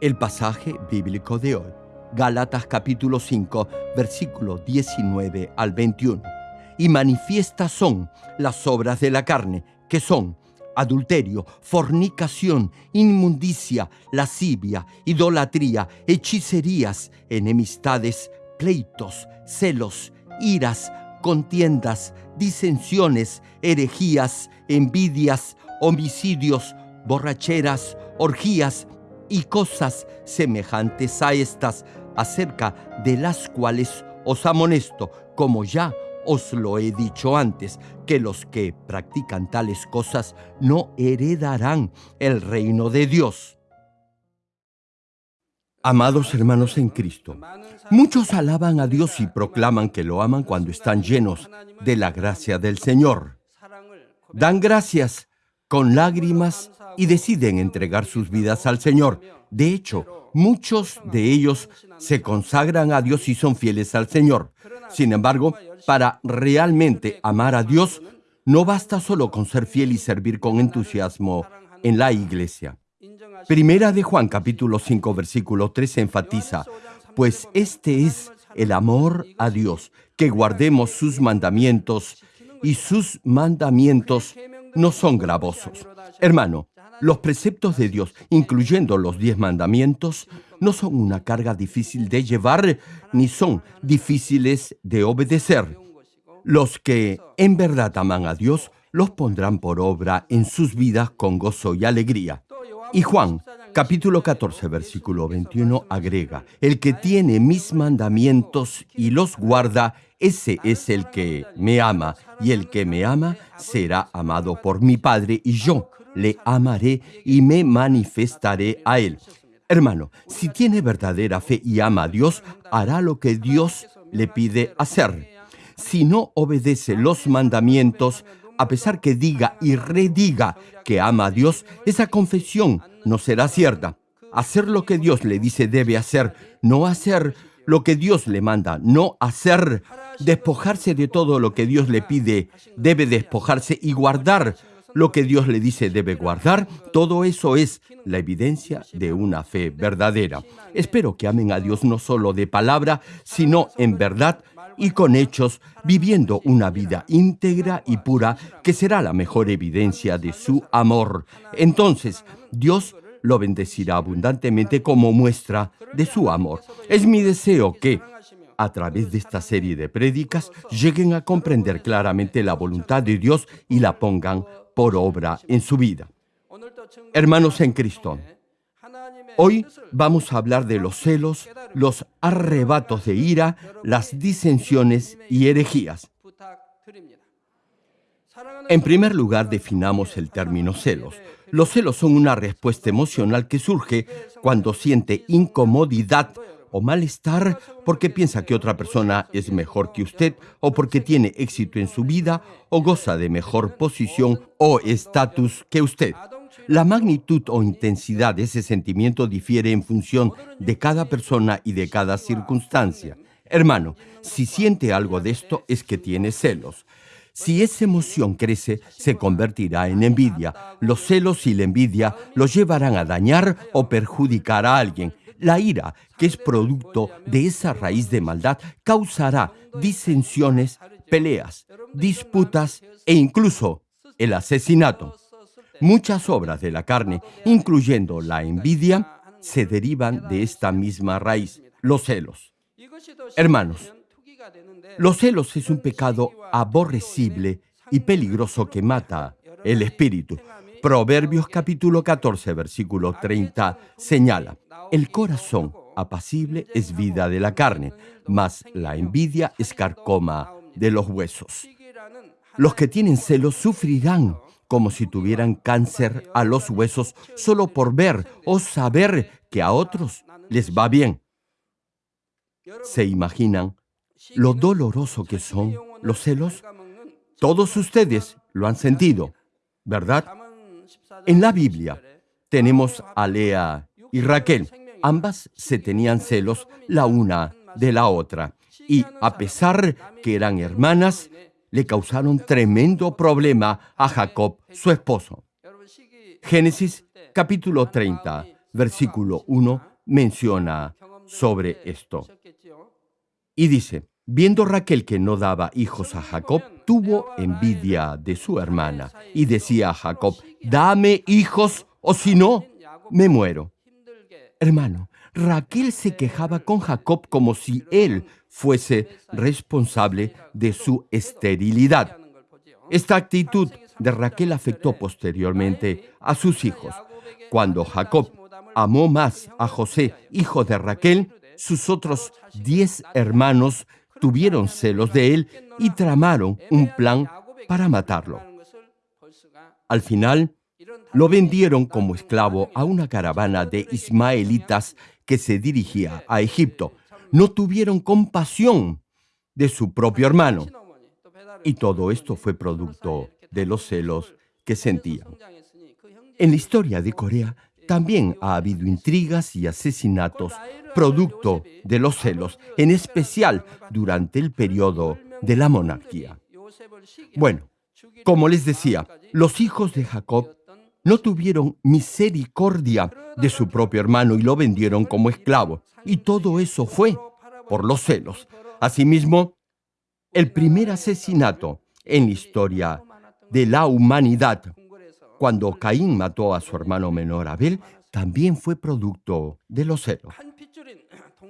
El pasaje bíblico de hoy, Gálatas capítulo 5, versículo 19 al 21. Y manifiestas son las obras de la carne, que son adulterio, fornicación, inmundicia, lascivia, idolatría, hechicerías, enemistades, pleitos, celos, iras, contiendas, disensiones, herejías, envidias, homicidios, borracheras, orgías, y cosas semejantes a estas, acerca de las cuales os amonesto, como ya os lo he dicho antes, que los que practican tales cosas no heredarán el reino de Dios. Amados hermanos en Cristo, muchos alaban a Dios y proclaman que lo aman cuando están llenos de la gracia del Señor. Dan gracias con lágrimas y deciden entregar sus vidas al Señor. De hecho, muchos de ellos se consagran a Dios y son fieles al Señor. Sin embargo, para realmente amar a Dios, no basta solo con ser fiel y servir con entusiasmo en la iglesia. Primera de Juan capítulo 5 versículo 3 enfatiza, pues este es el amor a Dios, que guardemos sus mandamientos y sus mandamientos no son gravosos. Hermano, los preceptos de Dios, incluyendo los diez mandamientos, no son una carga difícil de llevar ni son difíciles de obedecer. Los que en verdad aman a Dios los pondrán por obra en sus vidas con gozo y alegría. Y Juan, capítulo 14, versículo 21, agrega, el que tiene mis mandamientos y los guarda, ese es el que me ama, y el que me ama será amado por mi Padre, y yo le amaré y me manifestaré a él. Hermano, si tiene verdadera fe y ama a Dios, hará lo que Dios le pide hacer. Si no obedece los mandamientos, a pesar que diga y rediga que ama a Dios, esa confesión no será cierta. Hacer lo que Dios le dice debe hacer, no hacer lo que Dios le manda, no hacer, despojarse de todo lo que Dios le pide, debe despojarse y guardar lo que Dios le dice debe guardar, todo eso es la evidencia de una fe verdadera. Espero que amen a Dios no solo de palabra, sino en verdad y con hechos, viviendo una vida íntegra y pura que será la mejor evidencia de su amor. Entonces, Dios lo bendecirá abundantemente como muestra de su amor. Es mi deseo que, a través de esta serie de prédicas, lleguen a comprender claramente la voluntad de Dios y la pongan por obra en su vida. Hermanos en Cristo, hoy vamos a hablar de los celos, los arrebatos de ira, las disensiones y herejías. En primer lugar, definamos el término celos. Los celos son una respuesta emocional que surge cuando siente incomodidad o malestar porque piensa que otra persona es mejor que usted o porque tiene éxito en su vida o goza de mejor posición o estatus que usted. La magnitud o intensidad de ese sentimiento difiere en función de cada persona y de cada circunstancia. Hermano, si siente algo de esto es que tiene celos. Si esa emoción crece, se convertirá en envidia. Los celos y la envidia lo llevarán a dañar o perjudicar a alguien. La ira, que es producto de esa raíz de maldad, causará disensiones, peleas, disputas e incluso el asesinato. Muchas obras de la carne, incluyendo la envidia, se derivan de esta misma raíz, los celos. Hermanos, los celos es un pecado aborrecible y peligroso que mata el espíritu. Proverbios capítulo 14, versículo 30 señala, el corazón apacible es vida de la carne, mas la envidia es carcoma de los huesos. Los que tienen celos sufrirán como si tuvieran cáncer a los huesos solo por ver o saber que a otros les va bien. ¿Se imaginan lo doloroso que son los celos? Todos ustedes lo han sentido, ¿verdad? En la Biblia tenemos a Lea y Raquel. Ambas se tenían celos la una de la otra y a pesar que eran hermanas, le causaron tremendo problema a Jacob, su esposo. Génesis capítulo 30, versículo 1 menciona sobre esto. Y dice, viendo Raquel que no daba hijos a Jacob, tuvo envidia de su hermana y decía a Jacob, dame hijos o si no, me muero. Hermano, Raquel se quejaba con Jacob como si él fuese responsable de su esterilidad. Esta actitud de Raquel afectó posteriormente a sus hijos. Cuando Jacob amó más a José, hijo de Raquel, sus otros diez hermanos tuvieron celos de él y tramaron un plan para matarlo. Al final, lo vendieron como esclavo a una caravana de ismaelitas que se dirigía a Egipto. No tuvieron compasión de su propio hermano. Y todo esto fue producto de los celos que sentían. En la historia de Corea también ha habido intrigas y asesinatos producto de los celos, en especial durante el periodo de la monarquía. Bueno, como les decía, los hijos de Jacob no tuvieron misericordia de su propio hermano y lo vendieron como esclavo. Y todo eso fue por los celos. Asimismo, el primer asesinato en la historia de la humanidad, cuando Caín mató a su hermano menor Abel, también fue producto de los celos.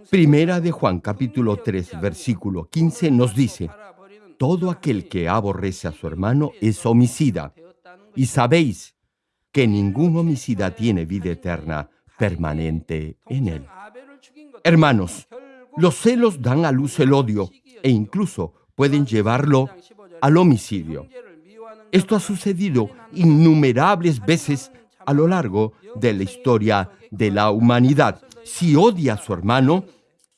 Primera de Juan capítulo 3 versículo 15 nos dice, todo aquel que aborrece a su hermano es homicida. Y sabéis que ningún homicida tiene vida eterna permanente en él. Hermanos, los celos dan a luz el odio e incluso pueden llevarlo al homicidio. Esto ha sucedido innumerables veces a lo largo de la historia de la humanidad. Si odia a su hermano,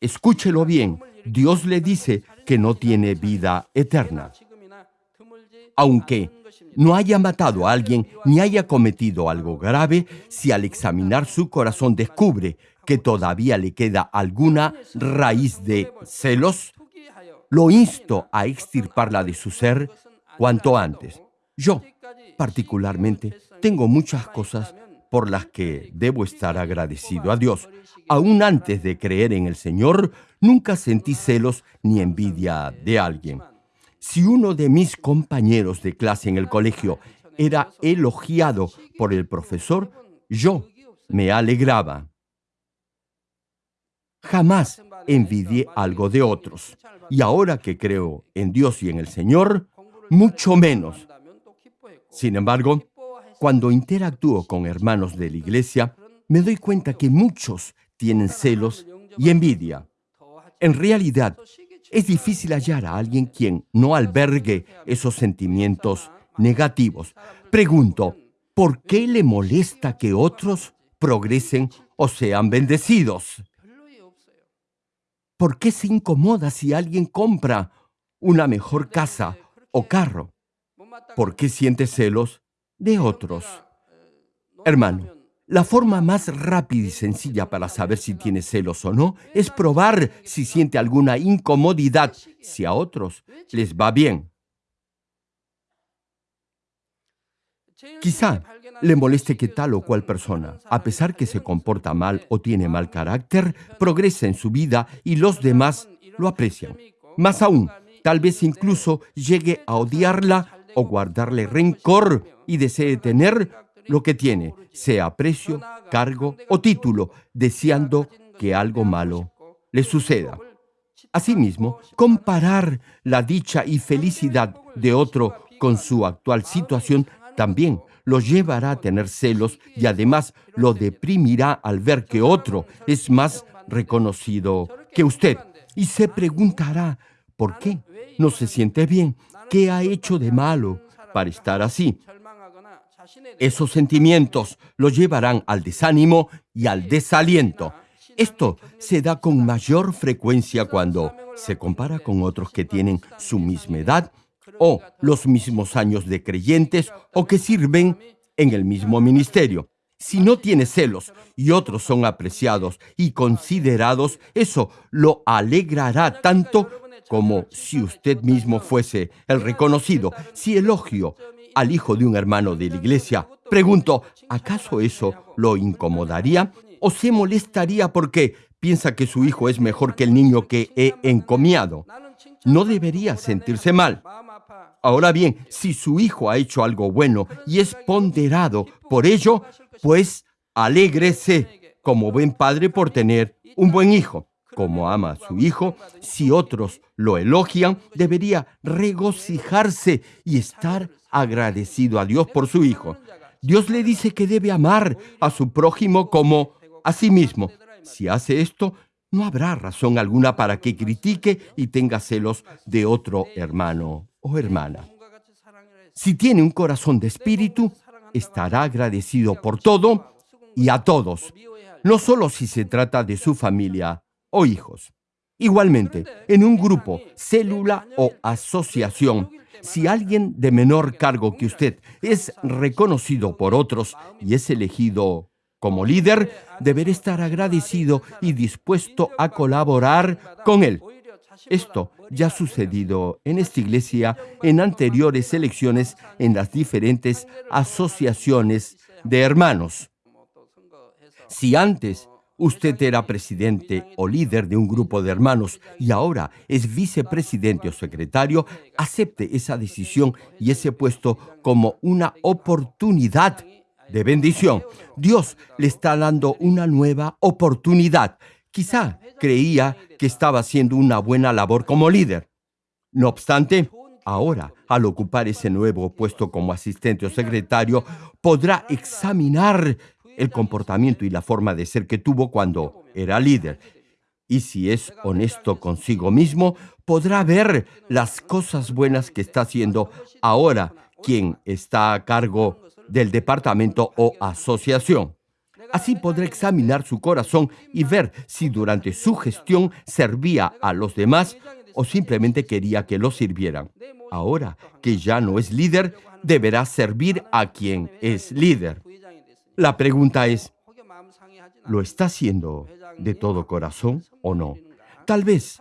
escúchelo bien, Dios le dice que no tiene vida eterna. Aunque no haya matado a alguien ni haya cometido algo grave, si al examinar su corazón descubre que todavía le queda alguna raíz de celos, lo insto a extirparla de su ser cuanto antes. Yo, particularmente, tengo muchas cosas por las que debo estar agradecido a Dios. Aún antes de creer en el Señor, nunca sentí celos ni envidia de alguien. Si uno de mis compañeros de clase en el colegio era elogiado por el profesor, yo me alegraba. Jamás envidié algo de otros. Y ahora que creo en Dios y en el Señor, mucho menos. Sin embargo, cuando interactúo con hermanos de la iglesia, me doy cuenta que muchos tienen celos y envidia. En realidad, es difícil hallar a alguien quien no albergue esos sentimientos negativos. Pregunto, ¿por qué le molesta que otros progresen o sean bendecidos? ¿Por qué se incomoda si alguien compra una mejor casa o carro? ¿Por qué siente celos de otros? Hermano, la forma más rápida y sencilla para saber si tiene celos o no es probar si siente alguna incomodidad si a otros les va bien. Quizá le moleste que tal o cual persona, a pesar que se comporta mal o tiene mal carácter, progresa en su vida y los demás lo aprecian. Más aún, tal vez incluso llegue a odiarla o guardarle rencor y desee tener lo que tiene, sea precio, cargo o título, deseando que algo malo le suceda. Asimismo, comparar la dicha y felicidad de otro con su actual situación también lo llevará a tener celos y además lo deprimirá al ver que otro es más reconocido que usted. Y se preguntará, ¿por qué no se siente bien? ¿Qué ha hecho de malo para estar así? Esos sentimientos lo llevarán al desánimo y al desaliento. Esto se da con mayor frecuencia cuando se compara con otros que tienen su misma edad o los mismos años de creyentes o que sirven en el mismo ministerio. Si no tiene celos y otros son apreciados y considerados, eso lo alegrará tanto como si usted mismo fuese el reconocido. Si elogio al hijo de un hermano de la iglesia, pregunto, ¿acaso eso lo incomodaría? o se molestaría porque piensa que su hijo es mejor que el niño que he encomiado. No debería sentirse mal. Ahora bien, si su hijo ha hecho algo bueno y es ponderado por ello, pues alégrese como buen padre por tener un buen hijo. Como ama a su hijo, si otros lo elogian, debería regocijarse y estar agradecido a Dios por su hijo. Dios le dice que debe amar a su prójimo como a sí mismo. Si hace esto, no habrá razón alguna para que critique y tenga celos de otro hermano o hermana. Si tiene un corazón de espíritu, estará agradecido por todo y a todos, no solo si se trata de su familia o hijos. Igualmente, en un grupo, célula o asociación, si alguien de menor cargo que usted es reconocido por otros y es elegido como líder, deberá estar agradecido y dispuesto a colaborar con él. Esto ya ha sucedido en esta iglesia en anteriores elecciones en las diferentes asociaciones de hermanos. Si antes usted era presidente o líder de un grupo de hermanos y ahora es vicepresidente o secretario, acepte esa decisión y ese puesto como una oportunidad de bendición. Dios le está dando una nueva oportunidad. Quizá creía que estaba haciendo una buena labor como líder. No obstante, ahora, al ocupar ese nuevo puesto como asistente o secretario, podrá examinar el comportamiento y la forma de ser que tuvo cuando era líder. Y si es honesto consigo mismo, podrá ver las cosas buenas que está haciendo ahora quien está a cargo del departamento o asociación. Así podrá examinar su corazón y ver si durante su gestión servía a los demás o simplemente quería que lo sirvieran. Ahora que ya no es líder, deberá servir a quien es líder. La pregunta es, ¿lo está haciendo de todo corazón o no? Tal vez,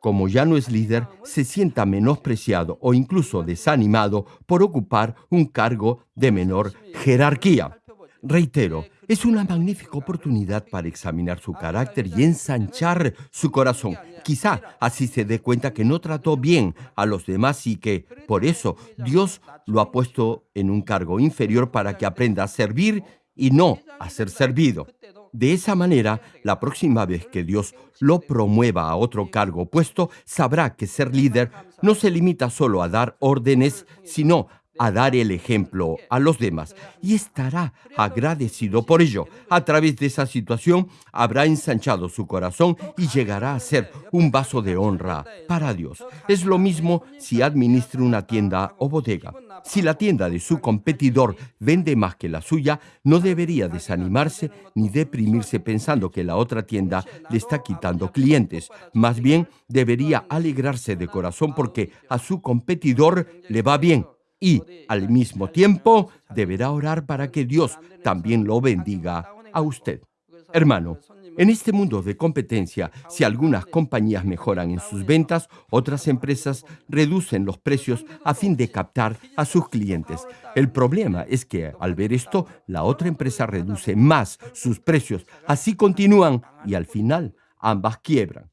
como ya no es líder, se sienta menospreciado o incluso desanimado por ocupar un cargo de menor jerarquía. Reitero, es una magnífica oportunidad para examinar su carácter y ensanchar su corazón. Quizá así se dé cuenta que no trató bien a los demás y que, por eso, Dios lo ha puesto en un cargo inferior para que aprenda a servir y no a ser servido. De esa manera, la próxima vez que Dios lo promueva a otro cargo puesto, sabrá que ser líder no se limita solo a dar órdenes, sino a dar el ejemplo a los demás y estará agradecido por ello. A través de esa situación habrá ensanchado su corazón y llegará a ser un vaso de honra para Dios. Es lo mismo si administra una tienda o bodega. Si la tienda de su competidor vende más que la suya, no debería desanimarse ni deprimirse pensando que la otra tienda le está quitando clientes. Más bien, debería alegrarse de corazón porque a su competidor le va bien y, al mismo tiempo, deberá orar para que Dios también lo bendiga a usted. Hermano, en este mundo de competencia, si algunas compañías mejoran en sus ventas, otras empresas reducen los precios a fin de captar a sus clientes. El problema es que al ver esto, la otra empresa reduce más sus precios. Así continúan y al final ambas quiebran.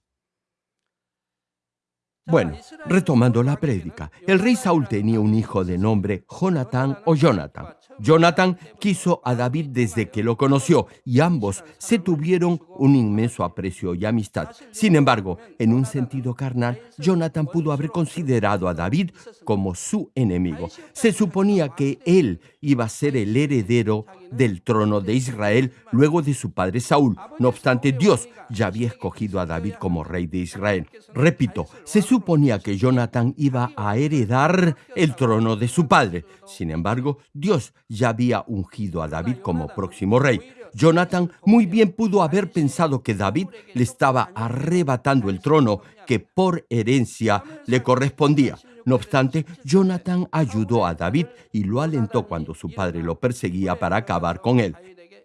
Bueno, retomando la prédica, el rey Saúl tenía un hijo de nombre Jonatán o Jonathan. Jonathan quiso a David desde que lo conoció y ambos se tuvieron un inmenso aprecio y amistad. Sin embargo, en un sentido carnal, Jonathan pudo haber considerado a David como su enemigo. Se suponía que él iba a ser el heredero del trono de Israel luego de su padre Saúl. No obstante, Dios ya había escogido a David como rey de Israel. Repito, se suponía que Jonathan iba a heredar el trono de su padre. Sin embargo, Dios ya había ungido a David como próximo rey. Jonathan muy bien pudo haber pensado que David le estaba arrebatando el trono que por herencia le correspondía. No obstante, Jonathan ayudó a David y lo alentó cuando su padre lo perseguía para acabar con él.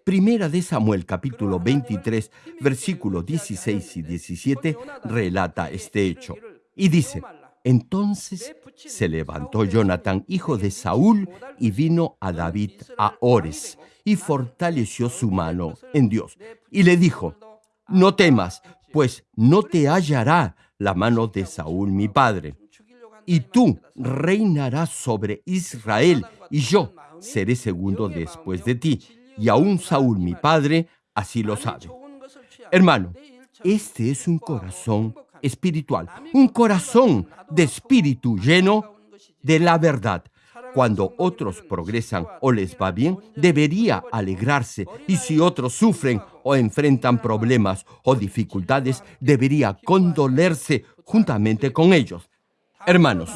Primera de Samuel capítulo 23, versículos 16 y 17 relata este hecho. Y dice, Entonces se levantó Jonathan, hijo de Saúl, y vino a David a Ores, y fortaleció su mano en Dios. Y le dijo, no temas, pues no te hallará la mano de Saúl mi padre. Y tú reinarás sobre Israel, y yo seré segundo después de ti. Y aún Saúl mi padre así lo sabe. Hermano, este es un corazón espiritual, un corazón de espíritu lleno de la verdad. Cuando otros progresan o les va bien, debería alegrarse. Y si otros sufren o enfrentan problemas o dificultades, debería condolerse juntamente con ellos. Hermanos,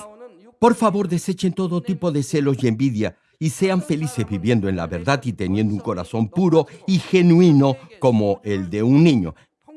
por favor desechen todo tipo de celos y envidia y sean felices viviendo en la verdad y teniendo un corazón puro y genuino como el de un niño.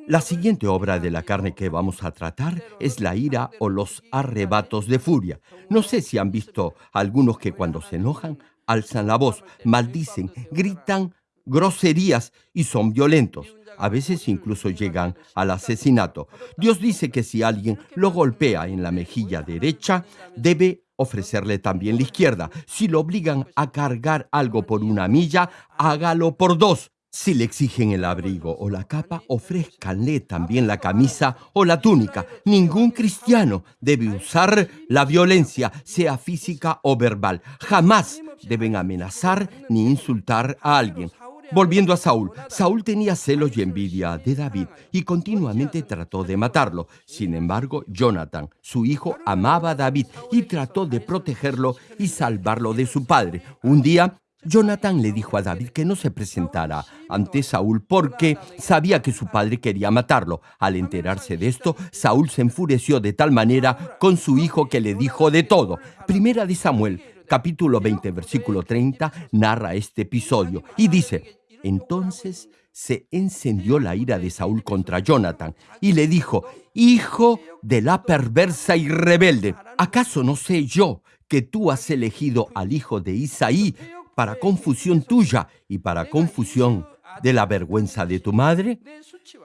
La siguiente obra de la carne que vamos a tratar es la ira o los arrebatos de furia. No sé si han visto algunos que cuando se enojan alzan la voz, maldicen, gritan groserías y son violentos. A veces incluso llegan al asesinato. Dios dice que si alguien lo golpea en la mejilla derecha, debe ofrecerle también la izquierda. Si lo obligan a cargar algo por una milla, hágalo por dos. Si le exigen el abrigo o la capa, ofrézcanle también la camisa o la túnica. Ningún cristiano debe usar la violencia, sea física o verbal. Jamás deben amenazar ni insultar a alguien. Volviendo a Saúl, Saúl tenía celos y envidia de David y continuamente trató de matarlo. Sin embargo, Jonathan, su hijo, amaba a David y trató de protegerlo y salvarlo de su padre. Un día, Jonathan le dijo a David que no se presentara ante Saúl porque sabía que su padre quería matarlo. Al enterarse de esto, Saúl se enfureció de tal manera con su hijo que le dijo de todo. Primera de Samuel, capítulo 20, versículo 30, narra este episodio y dice, entonces se encendió la ira de Saúl contra Jonathan y le dijo, Hijo de la perversa y rebelde, ¿acaso no sé yo que tú has elegido al hijo de Isaí para confusión tuya y para confusión de la vergüenza de tu madre?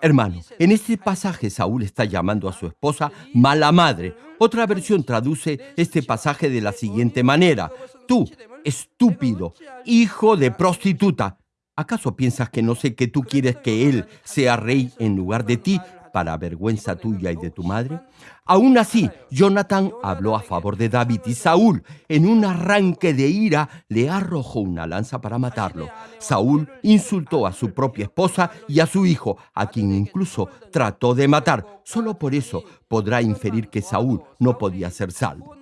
Hermano, en este pasaje Saúl está llamando a su esposa mala madre. Otra versión traduce este pasaje de la siguiente manera. Tú, estúpido, hijo de prostituta, ¿acaso piensas que no sé que tú quieres que él sea rey en lugar de ti para vergüenza tuya y de tu madre? Aún así, Jonathan habló a favor de David y Saúl, en un arranque de ira, le arrojó una lanza para matarlo. Saúl insultó a su propia esposa y a su hijo, a quien incluso trató de matar. Solo por eso podrá inferir que Saúl no podía ser salvo.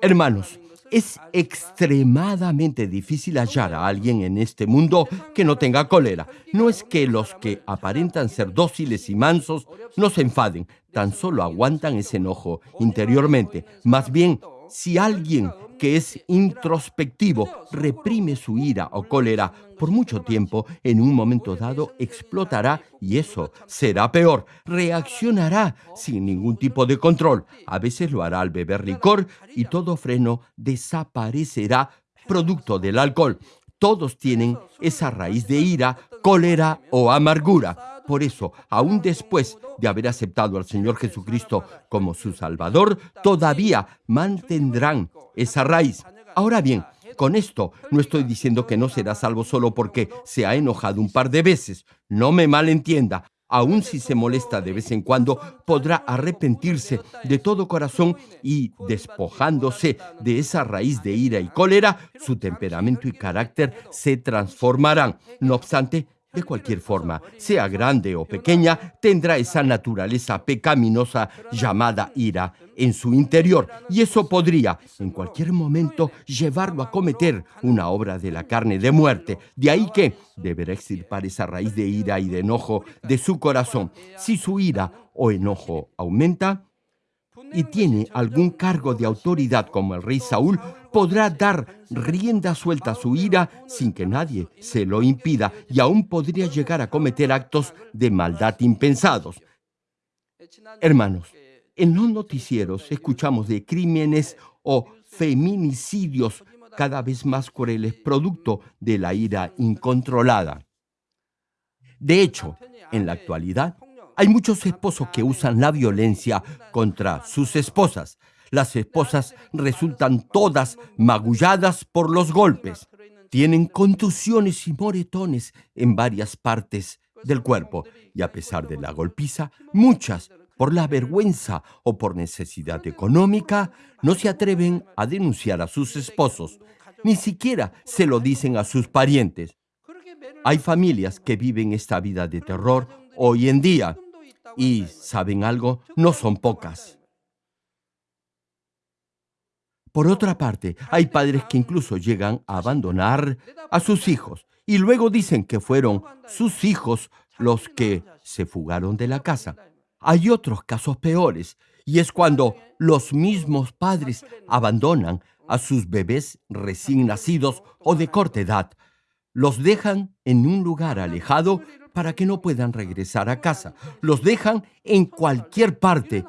Hermanos, es extremadamente difícil hallar a alguien en este mundo que no tenga cólera. No es que los que aparentan ser dóciles y mansos no se enfaden, tan solo aguantan ese enojo interiormente. Más bien, si alguien que es introspectivo reprime su ira o cólera por mucho tiempo, en un momento dado explotará y eso será peor. Reaccionará sin ningún tipo de control. A veces lo hará al beber licor y todo freno desaparecerá producto del alcohol. Todos tienen esa raíz de ira, cólera o amargura. Por eso, aún después de haber aceptado al Señor Jesucristo como su Salvador, todavía mantendrán esa raíz. Ahora bien, con esto no estoy diciendo que no será salvo solo porque se ha enojado un par de veces. No me malentienda. Aun si se molesta de vez en cuando, podrá arrepentirse de todo corazón y, despojándose de esa raíz de ira y cólera, su temperamento y carácter se transformarán. No obstante, de cualquier forma, sea grande o pequeña, tendrá esa naturaleza pecaminosa llamada ira en su interior y eso podría en cualquier momento llevarlo a cometer una obra de la carne de muerte. De ahí que deberá extirpar esa raíz de ira y de enojo de su corazón. Si su ira o enojo aumenta, y tiene algún cargo de autoridad como el rey Saúl, podrá dar rienda suelta a su ira sin que nadie se lo impida y aún podría llegar a cometer actos de maldad impensados. Hermanos, en los noticieros escuchamos de crímenes o feminicidios cada vez más crueles producto de la ira incontrolada. De hecho, en la actualidad, hay muchos esposos que usan la violencia contra sus esposas. Las esposas resultan todas magulladas por los golpes. Tienen contusiones y moretones en varias partes del cuerpo y a pesar de la golpiza, muchas, por la vergüenza o por necesidad económica, no se atreven a denunciar a sus esposos, ni siquiera se lo dicen a sus parientes. Hay familias que viven esta vida de terror hoy en día y, ¿saben algo? No son pocas. Por otra parte, hay padres que incluso llegan a abandonar a sus hijos y luego dicen que fueron sus hijos los que se fugaron de la casa. Hay otros casos peores y es cuando los mismos padres abandonan a sus bebés recién nacidos o de corta edad. Los dejan en un lugar alejado para que no puedan regresar a casa. Los dejan en cualquier parte.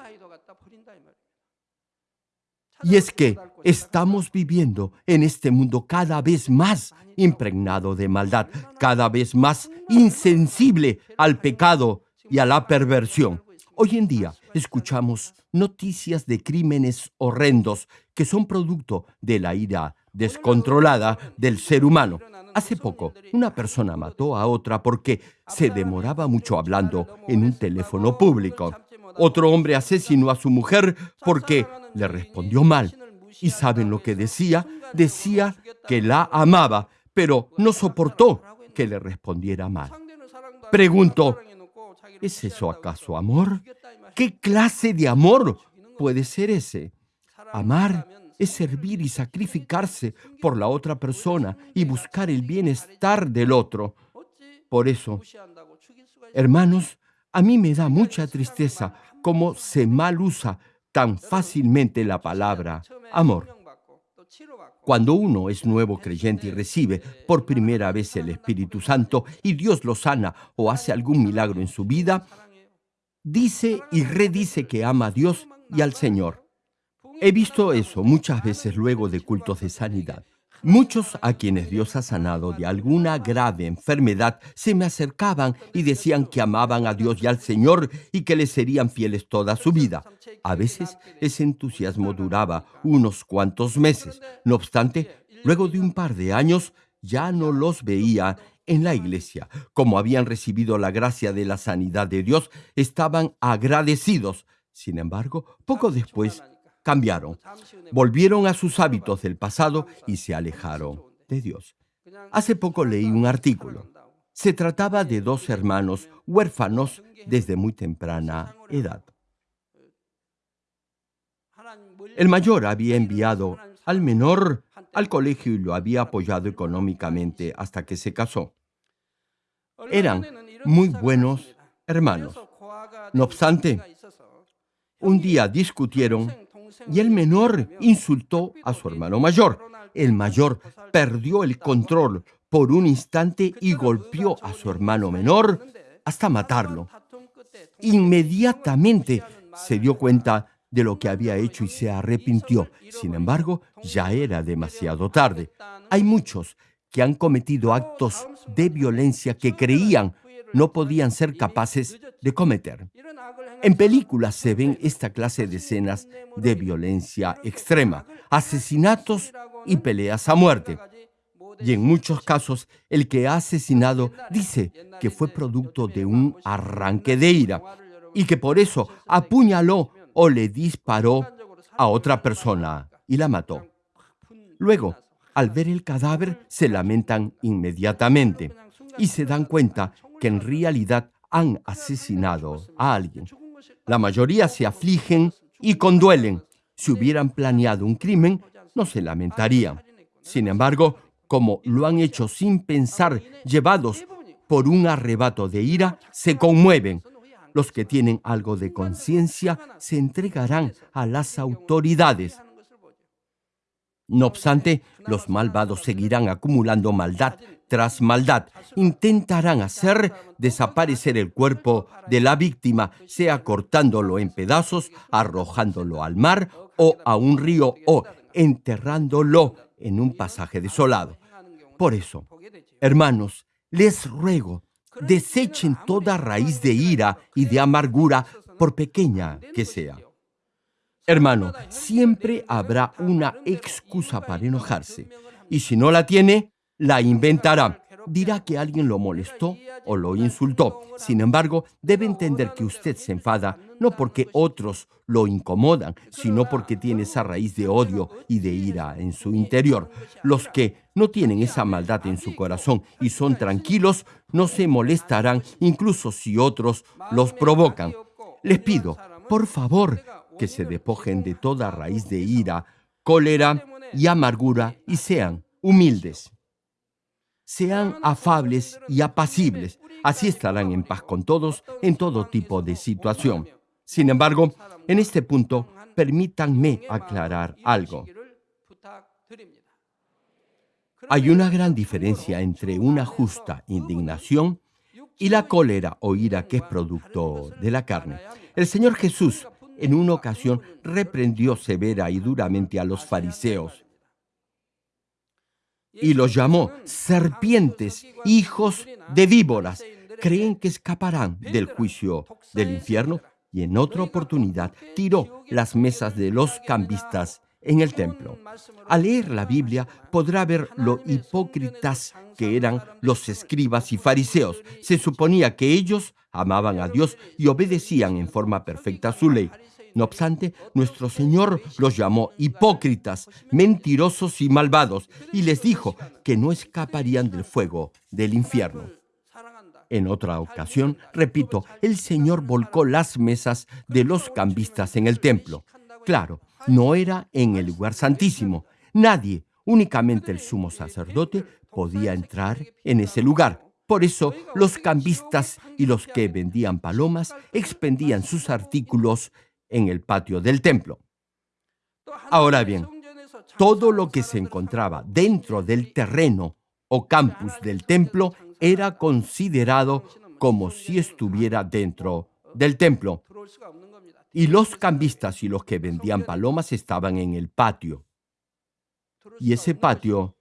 Y es que estamos viviendo en este mundo cada vez más impregnado de maldad, cada vez más insensible al pecado y a la perversión. Hoy en día escuchamos noticias de crímenes horrendos que son producto de la ira descontrolada del ser humano. Hace poco, una persona mató a otra porque se demoraba mucho hablando en un teléfono público. Otro hombre asesinó a su mujer porque le respondió mal. ¿Y saben lo que decía? Decía que la amaba, pero no soportó que le respondiera mal. Preguntó, ¿es eso acaso amor? ¿Qué clase de amor puede ser ese? Amar es servir y sacrificarse por la otra persona y buscar el bienestar del otro. Por eso, hermanos, a mí me da mucha tristeza cómo se mal usa tan fácilmente la palabra amor. Cuando uno es nuevo creyente y recibe por primera vez el Espíritu Santo y Dios lo sana o hace algún milagro en su vida, dice y redice que ama a Dios y al Señor. He visto eso muchas veces luego de cultos de sanidad. Muchos a quienes Dios ha sanado de alguna grave enfermedad se me acercaban y decían que amaban a Dios y al Señor y que le serían fieles toda su vida. A veces ese entusiasmo duraba unos cuantos meses. No obstante, luego de un par de años ya no los veía en la iglesia. Como habían recibido la gracia de la sanidad de Dios, estaban agradecidos. Sin embargo, poco después cambiaron, volvieron a sus hábitos del pasado y se alejaron de Dios. Hace poco leí un artículo. Se trataba de dos hermanos huérfanos desde muy temprana edad. El mayor había enviado al menor al colegio y lo había apoyado económicamente hasta que se casó. Eran muy buenos hermanos. No obstante, un día discutieron y el menor insultó a su hermano mayor. El mayor perdió el control por un instante y golpeó a su hermano menor hasta matarlo. Inmediatamente se dio cuenta de lo que había hecho y se arrepintió. Sin embargo, ya era demasiado tarde. Hay muchos que han cometido actos de violencia que creían no podían ser capaces de cometer. En películas se ven esta clase de escenas de violencia extrema, asesinatos y peleas a muerte. Y en muchos casos, el que ha asesinado dice que fue producto de un arranque de ira y que por eso apuñaló o le disparó a otra persona y la mató. Luego, al ver el cadáver, se lamentan inmediatamente y se dan cuenta que en realidad han asesinado a alguien. La mayoría se afligen y conduelen. Si hubieran planeado un crimen, no se lamentarían. Sin embargo, como lo han hecho sin pensar, llevados por un arrebato de ira, se conmueven. Los que tienen algo de conciencia se entregarán a las autoridades. No obstante, los malvados seguirán acumulando maldad tras maldad. Intentarán hacer desaparecer el cuerpo de la víctima, sea cortándolo en pedazos, arrojándolo al mar o a un río o enterrándolo en un pasaje desolado. Por eso, hermanos, les ruego, desechen toda raíz de ira y de amargura, por pequeña que sea. Hermano, siempre habrá una excusa para enojarse. Y si no la tiene, la inventará. Dirá que alguien lo molestó o lo insultó. Sin embargo, debe entender que usted se enfada no porque otros lo incomodan, sino porque tiene esa raíz de odio y de ira en su interior. Los que no tienen esa maldad en su corazón y son tranquilos, no se molestarán incluso si otros los provocan. Les pido, por favor, que se despojen de toda raíz de ira, cólera y amargura y sean humildes. Sean afables y apacibles, así estarán en paz con todos en todo tipo de situación. Sin embargo, en este punto, permítanme aclarar algo. Hay una gran diferencia entre una justa indignación y la cólera o ira que es producto de la carne. El Señor Jesús en una ocasión reprendió severa y duramente a los fariseos y los llamó serpientes, hijos de víboras. ¿Creen que escaparán del juicio del infierno? Y en otra oportunidad tiró las mesas de los cambistas en el templo. Al leer la Biblia podrá ver lo hipócritas que eran los escribas y fariseos. Se suponía que ellos amaban a Dios y obedecían en forma perfecta su ley. No obstante, nuestro Señor los llamó hipócritas, mentirosos y malvados, y les dijo que no escaparían del fuego del infierno. En otra ocasión, repito, el Señor volcó las mesas de los cambistas en el templo. Claro, no era en el lugar santísimo. Nadie, únicamente el sumo sacerdote, podía entrar en ese lugar. Por eso, los cambistas y los que vendían palomas expendían sus artículos en el patio del templo. Ahora bien, todo lo que se encontraba dentro del terreno o campus del templo era considerado como si estuviera dentro del templo. Y los cambistas y los que vendían palomas estaban en el patio. Y ese patio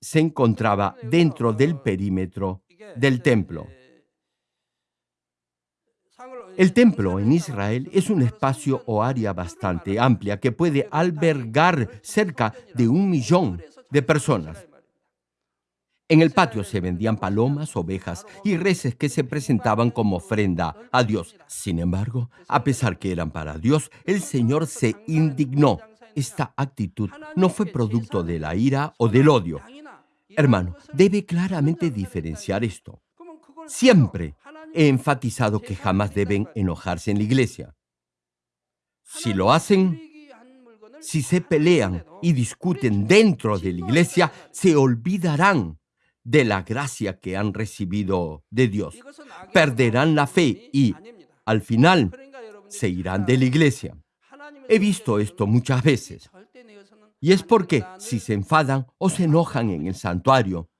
se encontraba dentro del perímetro del templo. El templo en Israel es un espacio o área bastante amplia que puede albergar cerca de un millón de personas. En el patio se vendían palomas, ovejas y reses que se presentaban como ofrenda a Dios. Sin embargo, a pesar que eran para Dios, el Señor se indignó. Esta actitud no fue producto de la ira o del odio. Hermano, debe claramente diferenciar esto. Siempre he enfatizado que jamás deben enojarse en la iglesia. Si lo hacen, si se pelean y discuten dentro de la iglesia, se olvidarán de la gracia que han recibido de Dios. Perderán la fe y, al final, se irán de la iglesia. He visto esto muchas veces. Y es porque si se enfadan o se enojan en el santuario,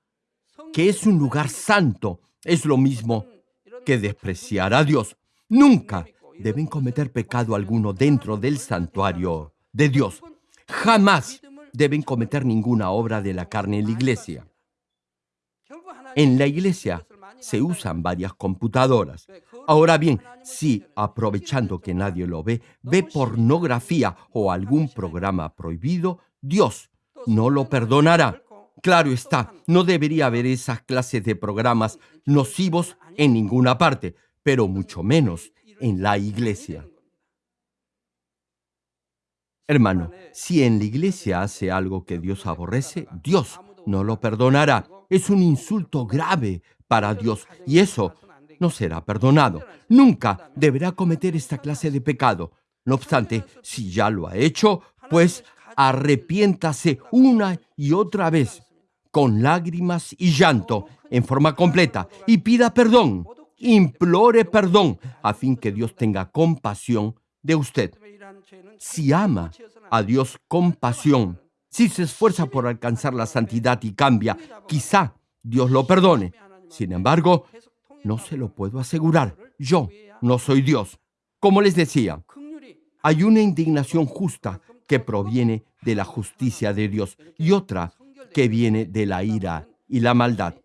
que es un lugar santo, es lo mismo que despreciar a Dios. Nunca deben cometer pecado alguno dentro del santuario de Dios. Jamás deben cometer ninguna obra de la carne en la iglesia. En la iglesia se usan varias computadoras. Ahora bien, si, aprovechando que nadie lo ve, ve pornografía o algún programa prohibido, Dios no lo perdonará. Claro está, no debería haber esas clases de programas nocivos en ninguna parte, pero mucho menos en la iglesia. Hermano, si en la iglesia hace algo que Dios aborrece, Dios no lo perdonará. Es un insulto grave para Dios y eso no será perdonado. Nunca deberá cometer esta clase de pecado. No obstante, si ya lo ha hecho, pues arrepiéntase una y otra vez con lágrimas y llanto en forma completa y pida perdón, implore perdón a fin que Dios tenga compasión de usted. Si ama a Dios con pasión, si se esfuerza por alcanzar la santidad y cambia, quizá Dios lo perdone. Sin embargo, no se lo puedo asegurar. Yo no soy Dios. Como les decía, hay una indignación justa que proviene de la justicia de Dios y otra que viene de la ira y la maldad.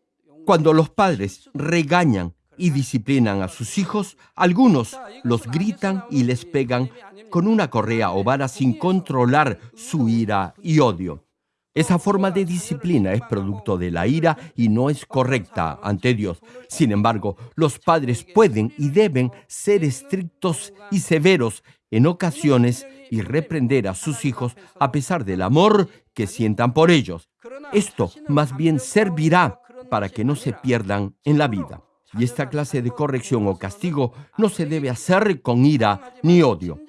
Cuando los padres regañan y disciplinan a sus hijos, algunos los gritan y les pegan con una correa o vara sin controlar su ira y odio. Esa forma de disciplina es producto de la ira y no es correcta ante Dios. Sin embargo, los padres pueden y deben ser estrictos y severos en ocasiones y reprender a sus hijos a pesar del amor que sientan por ellos. Esto más bien servirá para que no se pierdan en la vida. Y esta clase de corrección o castigo no se debe hacer con ira ni odio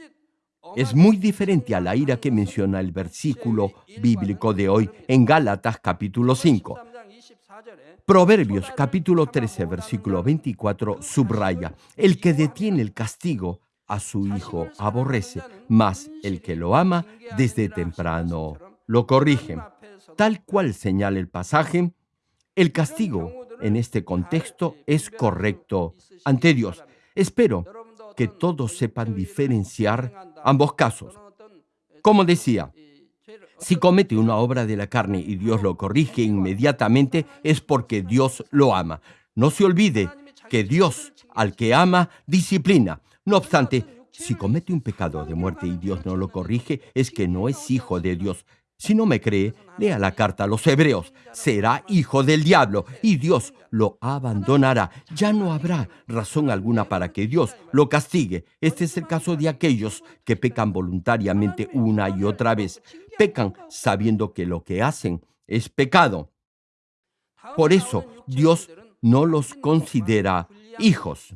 es muy diferente a la ira que menciona el versículo bíblico de hoy en Gálatas capítulo 5. Proverbios capítulo 13 versículo 24 subraya, el que detiene el castigo a su hijo aborrece, mas el que lo ama desde temprano lo corrige. Tal cual señala el pasaje, el castigo en este contexto es correcto ante Dios. Espero que todos sepan diferenciar ambos casos. Como decía, si comete una obra de la carne y Dios lo corrige inmediatamente, es porque Dios lo ama. No se olvide que Dios al que ama disciplina. No obstante, si comete un pecado de muerte y Dios no lo corrige, es que no es hijo de Dios, si no me cree, lea la carta a los hebreos. Será hijo del diablo y Dios lo abandonará. Ya no habrá razón alguna para que Dios lo castigue. Este es el caso de aquellos que pecan voluntariamente una y otra vez. Pecan sabiendo que lo que hacen es pecado. Por eso Dios no los considera hijos.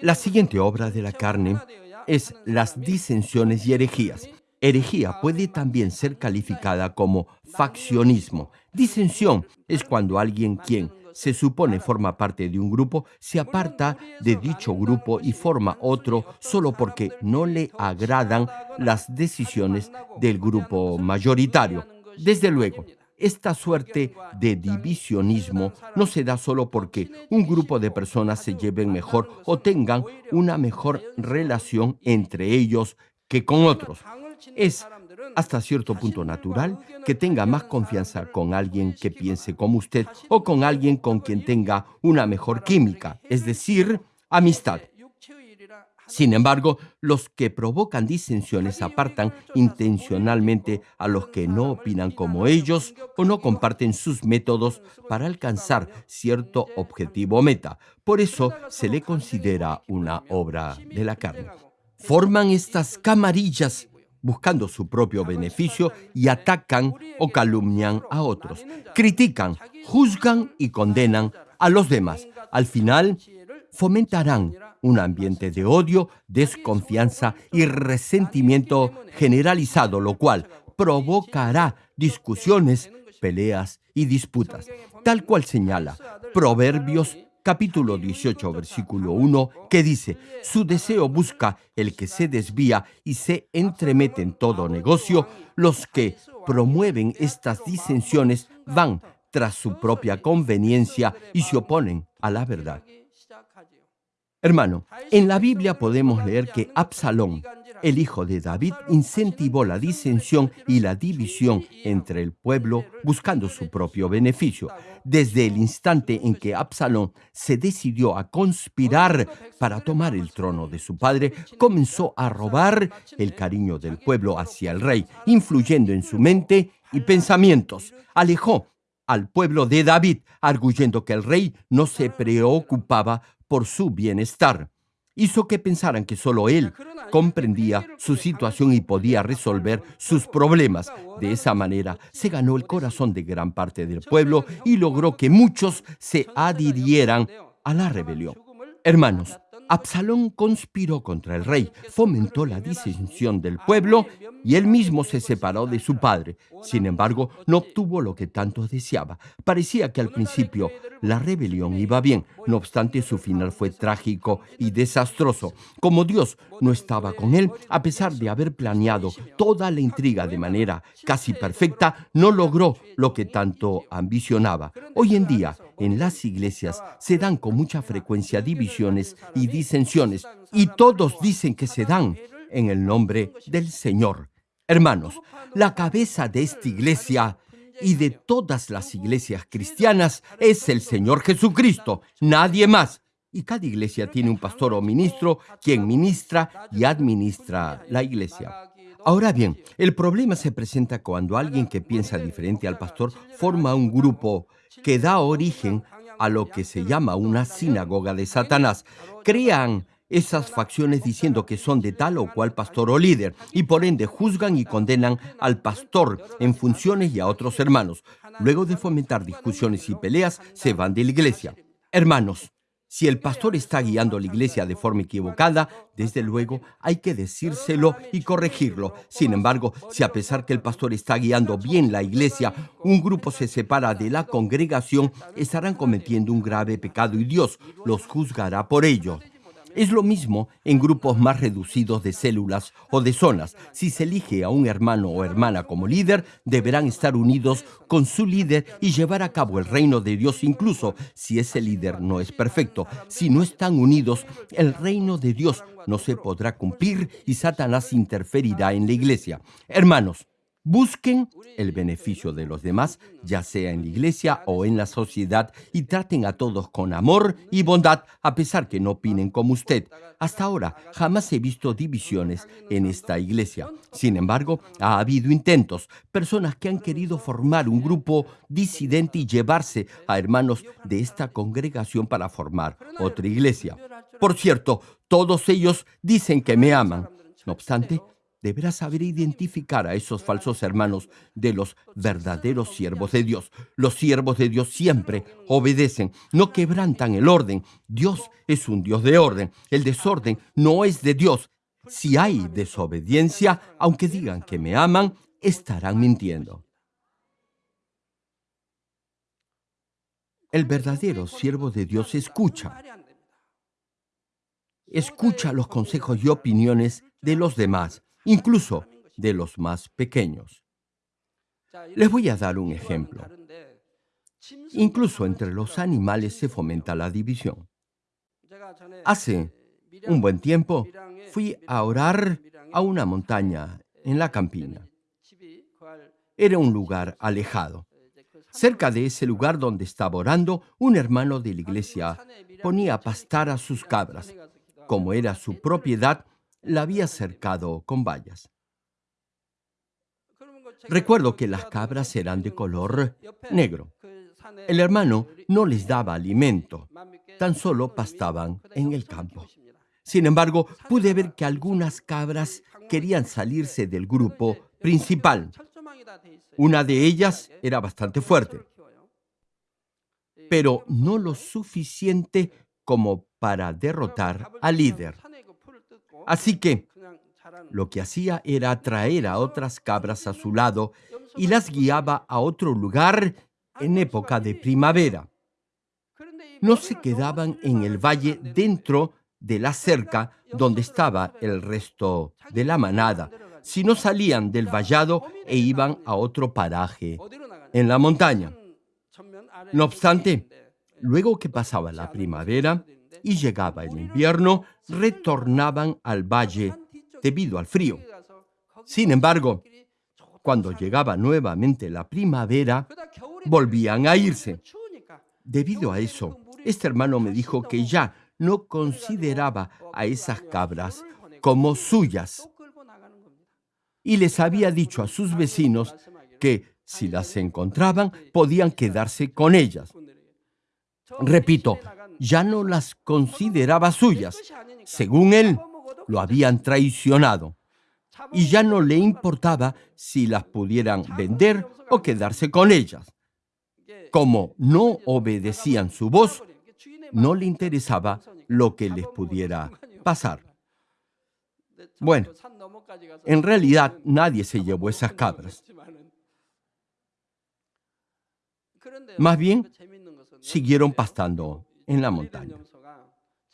La siguiente obra de la carne es las disensiones y herejías. Herejía puede también ser calificada como faccionismo. Disensión es cuando alguien quien se supone forma parte de un grupo se aparta de dicho grupo y forma otro solo porque no le agradan las decisiones del grupo mayoritario. Desde luego, esta suerte de divisionismo no se da solo porque un grupo de personas se lleven mejor o tengan una mejor relación entre ellos que con otros. Es hasta cierto punto natural que tenga más confianza con alguien que piense como usted o con alguien con quien tenga una mejor química, es decir, amistad. Sin embargo, los que provocan disensiones apartan intencionalmente a los que no opinan como ellos o no comparten sus métodos para alcanzar cierto objetivo o meta. Por eso se le considera una obra de la carne. Forman estas camarillas buscando su propio beneficio y atacan o calumnian a otros. Critican, juzgan y condenan a los demás. Al final, fomentarán un ambiente de odio, desconfianza y resentimiento generalizado, lo cual provocará discusiones, peleas y disputas, tal cual señala Proverbios capítulo 18, versículo 1, que dice, su deseo busca el que se desvía y se entremete en todo negocio, los que promueven estas disensiones van tras su propia conveniencia y se oponen a la verdad. Hermano, en la Biblia podemos leer que Absalón, el hijo de David, incentivó la disensión y la división entre el pueblo buscando su propio beneficio. Desde el instante en que Absalón se decidió a conspirar para tomar el trono de su padre, comenzó a robar el cariño del pueblo hacia el rey, influyendo en su mente y pensamientos. Alejó al pueblo de David, arguyendo que el rey no se preocupaba por su bienestar. Hizo que pensaran que solo él comprendía su situación y podía resolver sus problemas. De esa manera se ganó el corazón de gran parte del pueblo y logró que muchos se adhirieran a la rebelión. Hermanos, Absalón conspiró contra el rey, fomentó la disensión del pueblo y él mismo se separó de su padre. Sin embargo, no obtuvo lo que tanto deseaba. Parecía que al principio la rebelión iba bien, no obstante su final fue trágico y desastroso. Como Dios no estaba con él, a pesar de haber planeado toda la intriga de manera casi perfecta, no logró lo que tanto ambicionaba. Hoy en día, en las iglesias se dan con mucha frecuencia divisiones y disensiones, y todos dicen que se dan en el nombre del Señor. Hermanos, la cabeza de esta iglesia y de todas las iglesias cristianas es el Señor Jesucristo, nadie más. y cada iglesia tiene un pastor o ministro quien ministra y administra la iglesia. Ahora bien, el problema se presenta cuando alguien que piensa diferente al pastor forma un grupo que da origen a lo que se llama una sinagoga de Satanás. Crean esas facciones diciendo que son de tal o cual pastor o líder y por ende juzgan y condenan al pastor en funciones y a otros hermanos. Luego de fomentar discusiones y peleas, se van de la iglesia. Hermanos, si el pastor está guiando la iglesia de forma equivocada, desde luego hay que decírselo y corregirlo. Sin embargo, si a pesar que el pastor está guiando bien la iglesia, un grupo se separa de la congregación, estarán cometiendo un grave pecado y Dios los juzgará por ello. Es lo mismo en grupos más reducidos de células o de zonas. Si se elige a un hermano o hermana como líder, deberán estar unidos con su líder y llevar a cabo el reino de Dios incluso si ese líder no es perfecto. Si no están unidos, el reino de Dios no se podrá cumplir y Satanás interferirá en la iglesia. Hermanos, Busquen el beneficio de los demás, ya sea en la iglesia o en la sociedad, y traten a todos con amor y bondad, a pesar que no opinen como usted. Hasta ahora jamás he visto divisiones en esta iglesia. Sin embargo, ha habido intentos, personas que han querido formar un grupo disidente y llevarse a hermanos de esta congregación para formar otra iglesia. Por cierto, todos ellos dicen que me aman. No obstante, deberás saber identificar a esos falsos hermanos de los verdaderos siervos de Dios. Los siervos de Dios siempre obedecen, no quebrantan el orden. Dios es un Dios de orden. El desorden no es de Dios. Si hay desobediencia, aunque digan que me aman, estarán mintiendo. El verdadero siervo de Dios escucha. Escucha los consejos y opiniones de los demás incluso de los más pequeños. Les voy a dar un ejemplo. Incluso entre los animales se fomenta la división. Hace un buen tiempo fui a orar a una montaña en la campina. Era un lugar alejado. Cerca de ese lugar donde estaba orando, un hermano de la iglesia ponía a pastar a sus cabras. Como era su propiedad, la había cercado con vallas. Recuerdo que las cabras eran de color negro. El hermano no les daba alimento, tan solo pastaban en el campo. Sin embargo, pude ver que algunas cabras querían salirse del grupo principal. Una de ellas era bastante fuerte, pero no lo suficiente como para derrotar al líder. Así que lo que hacía era atraer a otras cabras a su lado y las guiaba a otro lugar en época de primavera. No se quedaban en el valle dentro de la cerca donde estaba el resto de la manada, sino salían del vallado e iban a otro paraje en la montaña. No obstante, luego que pasaba la primavera, y llegaba el invierno, retornaban al valle debido al frío. Sin embargo, cuando llegaba nuevamente la primavera, volvían a irse. Debido a eso, este hermano me dijo que ya no consideraba a esas cabras como suyas. Y les había dicho a sus vecinos que si las encontraban podían quedarse con ellas. Repito, ya no las consideraba suyas. Según él, lo habían traicionado. Y ya no le importaba si las pudieran vender o quedarse con ellas. Como no obedecían su voz, no le interesaba lo que les pudiera pasar. Bueno, en realidad nadie se llevó esas cabras. Más bien, siguieron pastando en la montaña.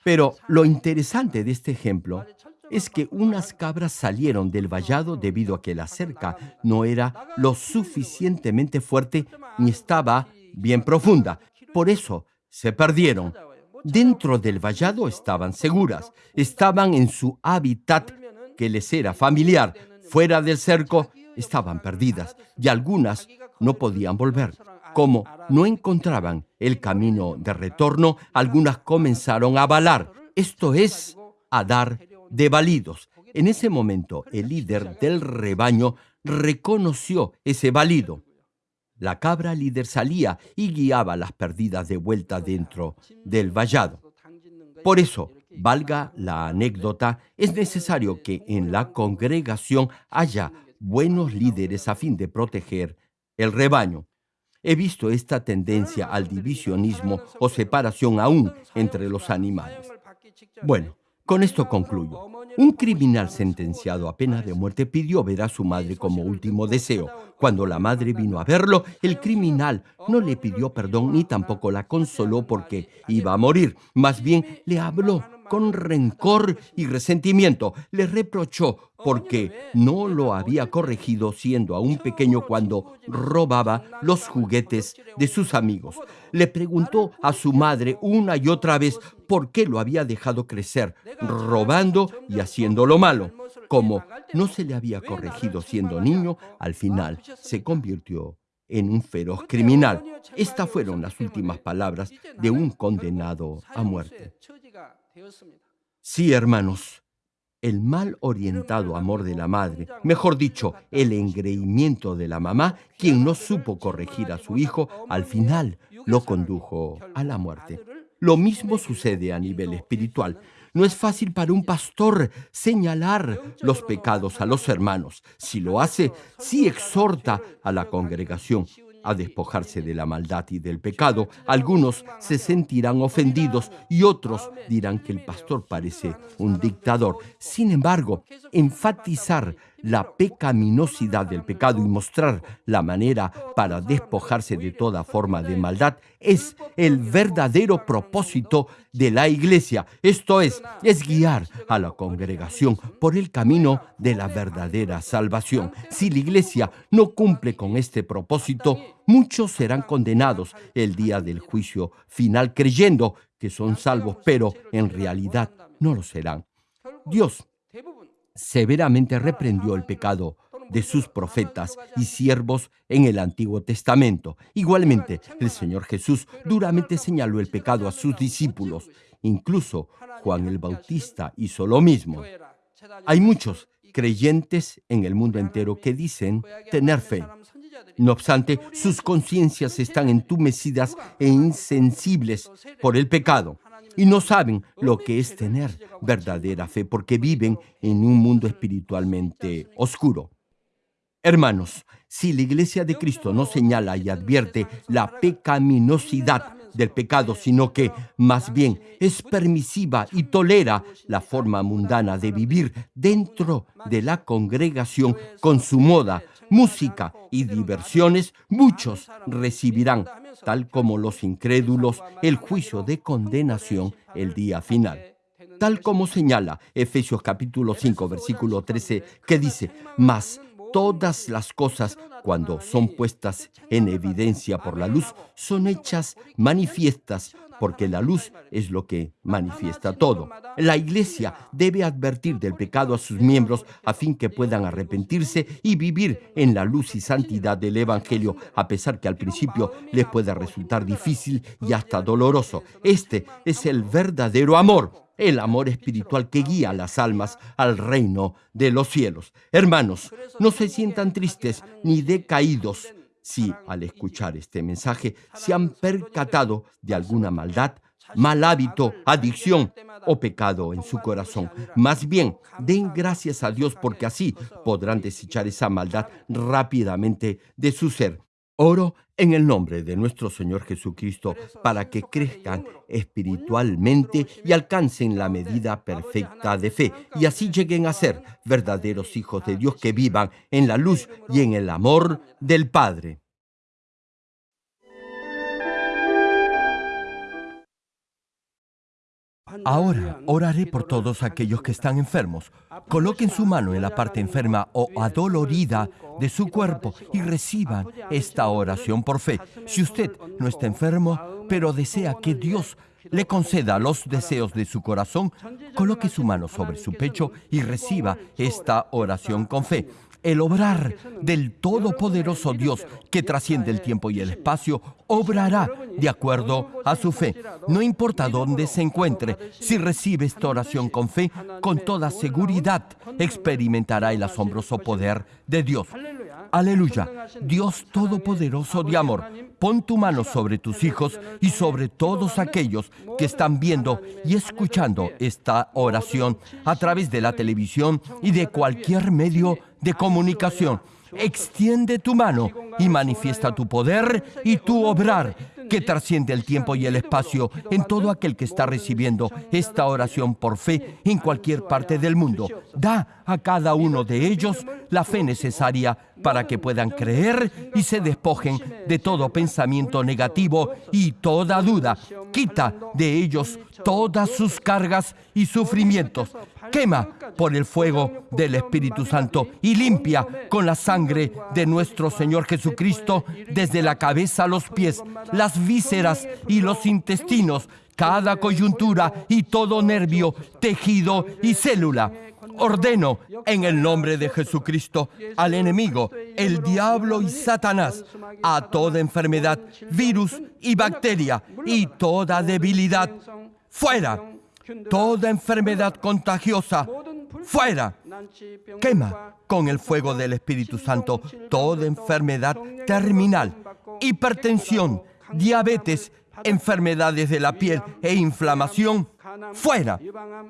Pero lo interesante de este ejemplo es que unas cabras salieron del vallado debido a que la cerca no era lo suficientemente fuerte ni estaba bien profunda. Por eso se perdieron. Dentro del vallado estaban seguras, estaban en su hábitat que les era familiar. Fuera del cerco estaban perdidas y algunas no podían volver. Como no encontraban el camino de retorno, algunas comenzaron a balar, esto es, a dar de validos. En ese momento, el líder del rebaño reconoció ese valido. La cabra líder salía y guiaba las perdidas de vuelta dentro del vallado. Por eso, valga la anécdota, es necesario que en la congregación haya buenos líderes a fin de proteger el rebaño. He visto esta tendencia al divisionismo o separación aún entre los animales. Bueno, con esto concluyo. Un criminal sentenciado a pena de muerte pidió ver a su madre como último deseo. Cuando la madre vino a verlo, el criminal no le pidió perdón ni tampoco la consoló porque iba a morir. Más bien le habló con rencor y resentimiento. Le reprochó porque no lo había corregido siendo aún pequeño cuando robaba los juguetes de sus amigos. Le preguntó a su madre una y otra vez por qué lo había dejado crecer, robando y haciendo lo malo. Como no se le había corregido siendo niño, al final se convirtió en un feroz criminal. Estas fueron las últimas palabras de un condenado a muerte. Sí, hermanos, el mal orientado amor de la madre, mejor dicho, el engreimiento de la mamá, quien no supo corregir a su hijo, al final lo condujo a la muerte. Lo mismo sucede a nivel espiritual. No es fácil para un pastor señalar los pecados a los hermanos. Si lo hace, sí exhorta a la congregación a despojarse de la maldad y del pecado. Algunos se sentirán ofendidos y otros dirán que el pastor parece un dictador. Sin embargo, enfatizar la pecaminosidad del pecado y mostrar la manera para despojarse de toda forma de maldad es el verdadero propósito de la iglesia. Esto es, es guiar a la congregación por el camino de la verdadera salvación. Si la iglesia no cumple con este propósito, muchos serán condenados el día del juicio final creyendo que son salvos, pero en realidad no lo serán. Dios severamente reprendió el pecado de sus profetas y siervos en el Antiguo Testamento. Igualmente, el Señor Jesús duramente señaló el pecado a sus discípulos. Incluso Juan el Bautista hizo lo mismo. Hay muchos creyentes en el mundo entero que dicen tener fe. No obstante, sus conciencias están entumecidas e insensibles por el pecado y no saben lo que es tener verdadera fe porque viven en un mundo espiritualmente oscuro. Hermanos, si la iglesia de Cristo no señala y advierte la pecaminosidad del pecado, sino que más bien es permisiva y tolera la forma mundana de vivir dentro de la congregación con su moda, música y diversiones, muchos recibirán, tal como los incrédulos, el juicio de condenación el día final. Tal como señala Efesios capítulo 5, versículo 13, que dice, mas todas las cosas cuando son puestas en evidencia por la luz, son hechas manifiestas, porque la luz es lo que manifiesta todo. La iglesia debe advertir del pecado a sus miembros a fin que puedan arrepentirse y vivir en la luz y santidad del Evangelio, a pesar que al principio les pueda resultar difícil y hasta doloroso. Este es el verdadero amor el amor espiritual que guía a las almas al reino de los cielos. Hermanos, no se sientan tristes ni decaídos si al escuchar este mensaje se han percatado de alguna maldad, mal hábito, adicción o pecado en su corazón. Más bien, den gracias a Dios porque así podrán desechar esa maldad rápidamente de su ser. Oro en el nombre de nuestro Señor Jesucristo para que crezcan espiritualmente y alcancen la medida perfecta de fe y así lleguen a ser verdaderos hijos de Dios que vivan en la luz y en el amor del Padre. Ahora oraré por todos aquellos que están enfermos. Coloquen su mano en la parte enferma o adolorida de su cuerpo y reciban esta oración por fe. Si usted no está enfermo, pero desea que Dios le conceda los deseos de su corazón, coloque su mano sobre su pecho y reciba esta oración con fe. El obrar del Todopoderoso Dios que trasciende el tiempo y el espacio, obrará de acuerdo a su fe. No importa dónde se encuentre, si recibe esta oración con fe, con toda seguridad experimentará el asombroso poder de Dios. Aleluya. Dios Todopoderoso de amor, pon tu mano sobre tus hijos y sobre todos aquellos que están viendo y escuchando esta oración a través de la televisión y de cualquier medio de comunicación. Extiende tu mano y manifiesta tu poder y tu obrar que trasciende el tiempo y el espacio en todo aquel que está recibiendo esta oración por fe en cualquier parte del mundo. Da a cada uno de ellos la fe necesaria para que puedan creer y se despojen de todo pensamiento negativo y toda duda. Quita de ellos todas sus cargas y sufrimientos. Quema por el fuego del Espíritu Santo y limpia con la sangre de nuestro Señor Jesucristo desde la cabeza a los pies, las vísceras y los intestinos, cada coyuntura y todo nervio, tejido y célula. Ordeno en el nombre de Jesucristo al enemigo, el diablo y Satanás, a toda enfermedad, virus y bacteria y toda debilidad. Fuera. Toda enfermedad contagiosa. Fuera. Quema con el fuego del Espíritu Santo toda enfermedad terminal, hipertensión, diabetes, enfermedades de la piel e inflamación, fuera.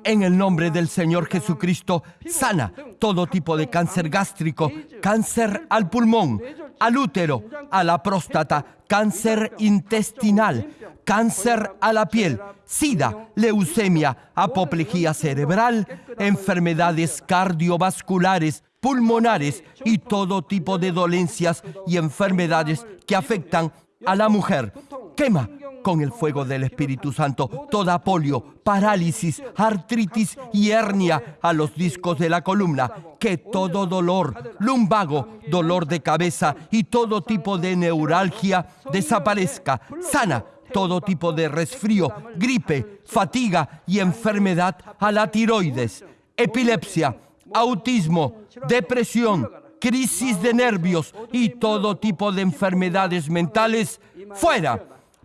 En el nombre del Señor Jesucristo, sana todo tipo de cáncer gástrico, cáncer al pulmón, al útero, a la próstata, cáncer intestinal, cáncer a la piel, sida, leucemia, apoplejía cerebral, enfermedades cardiovasculares, pulmonares y todo tipo de dolencias y enfermedades que afectan a la mujer. Quema con el fuego del Espíritu Santo toda polio, parálisis, artritis y hernia a los discos de la columna. Que todo dolor, lumbago, dolor de cabeza y todo tipo de neuralgia desaparezca. Sana todo tipo de resfrío, gripe, fatiga y enfermedad a la tiroides, epilepsia, autismo, depresión, crisis de nervios y todo tipo de enfermedades mentales, fuera.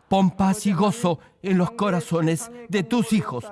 Pon paz y gozo en los corazones de tus hijos.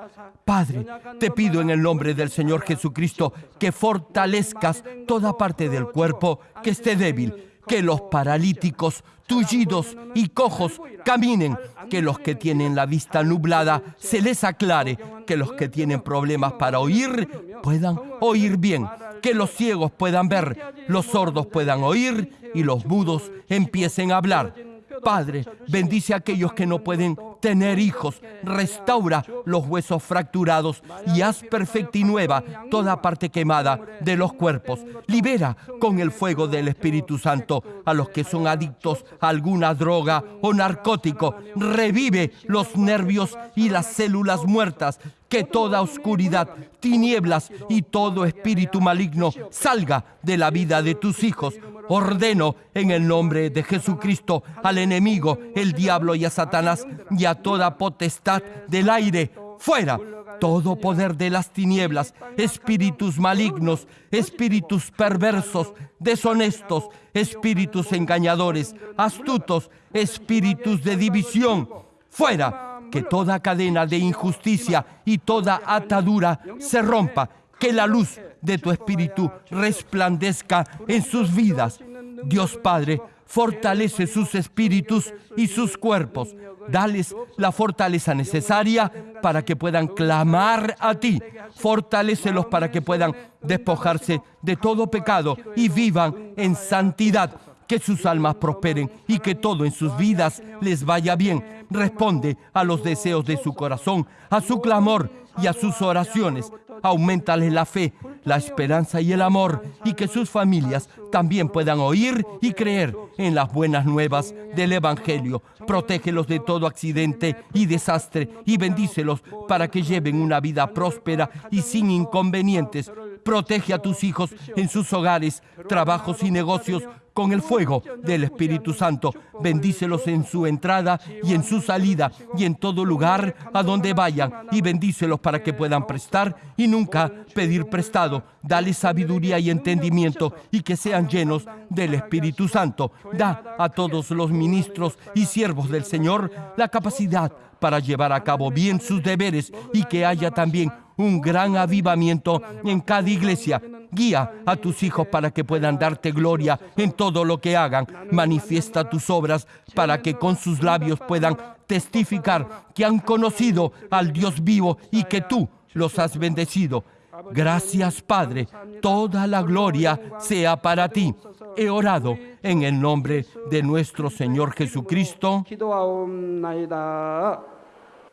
Padre, te pido en el nombre del Señor Jesucristo que fortalezcas toda parte del cuerpo que esté débil, que los paralíticos, tullidos y cojos caminen, que los que tienen la vista nublada se les aclare, que los que tienen problemas para oír puedan oír bien, que los ciegos puedan ver, los sordos puedan oír y los mudos empiecen a hablar Padre, bendice a aquellos que no pueden tener hijos. Restaura los huesos fracturados y haz perfecta y nueva toda parte quemada de los cuerpos. Libera con el fuego del Espíritu Santo a los que son adictos a alguna droga o narcótico. Revive los nervios y las células muertas que toda oscuridad, tinieblas y todo espíritu maligno salga de la vida de tus hijos. Ordeno en el nombre de Jesucristo al enemigo, el diablo y a Satanás y a toda potestad del aire, fuera todo poder de las tinieblas, espíritus malignos, espíritus perversos, deshonestos, espíritus engañadores, astutos, espíritus de división, fuera que toda cadena de injusticia y toda atadura se rompa, que la luz de tu espíritu resplandezca en sus vidas. Dios Padre, fortalece sus espíritus y sus cuerpos. Dales la fortaleza necesaria para que puedan clamar a ti. Fortalécelos para que puedan despojarse de todo pecado y vivan en santidad que sus almas prosperen y que todo en sus vidas les vaya bien. Responde a los deseos de su corazón, a su clamor y a sus oraciones. Aumentales la fe, la esperanza y el amor y que sus familias también puedan oír y creer en las buenas nuevas del Evangelio. Protégelos de todo accidente y desastre y bendícelos para que lleven una vida próspera y sin inconvenientes. Protege a tus hijos en sus hogares, trabajos y negocios con el fuego del Espíritu Santo. Bendícelos en su entrada y en su salida y en todo lugar a donde vayan. Y bendícelos para que puedan prestar y nunca pedir prestado. Dale sabiduría y entendimiento y que sean llenos del Espíritu Santo. Da a todos los ministros y siervos del Señor la capacidad para llevar a cabo bien sus deberes y que haya también un gran avivamiento en cada iglesia. Guía a tus hijos para que puedan darte gloria en todo lo que hagan. Manifiesta tus obras para que con sus labios puedan testificar que han conocido al Dios vivo y que tú los has bendecido. Gracias Padre, toda la gloria sea para ti. He orado en el nombre de nuestro Señor Jesucristo.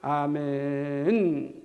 Amén.